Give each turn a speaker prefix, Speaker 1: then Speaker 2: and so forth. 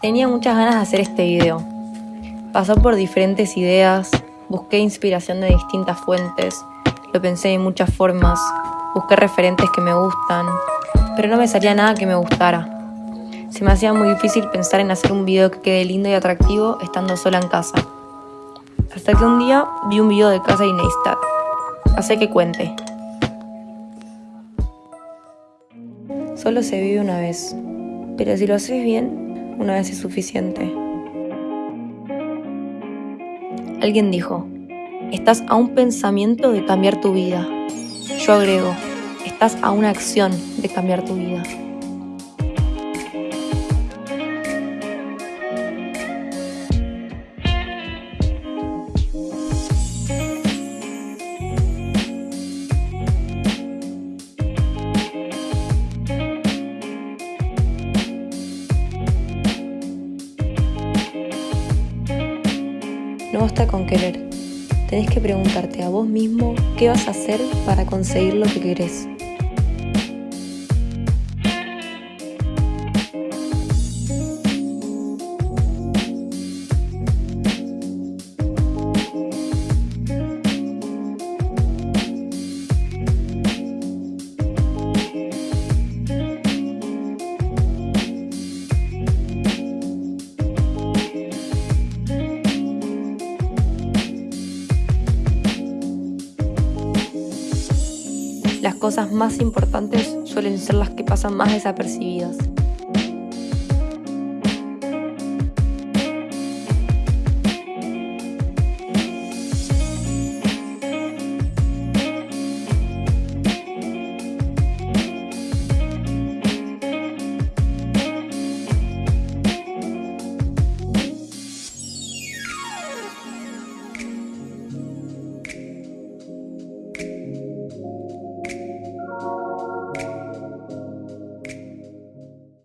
Speaker 1: Tenía muchas ganas de hacer este video. Pasó por diferentes ideas, busqué inspiración de distintas fuentes, lo pensé de muchas formas, busqué referentes que me gustan, pero no me salía nada que me gustara. Se me hacía muy difícil pensar en hacer un video que quede lindo y atractivo estando sola en casa. Hasta que un día vi un video de casa de Neistat. Hace que cuente. Solo se vive una vez, pero si lo haces bien, una vez es suficiente. Alguien dijo, estás a un pensamiento de cambiar tu vida. Yo agrego, estás a una acción de cambiar tu vida. No basta con querer. Tenés que preguntarte a vos mismo qué vas a hacer para conseguir lo que querés. Las cosas más importantes suelen ser las que pasan más desapercibidas.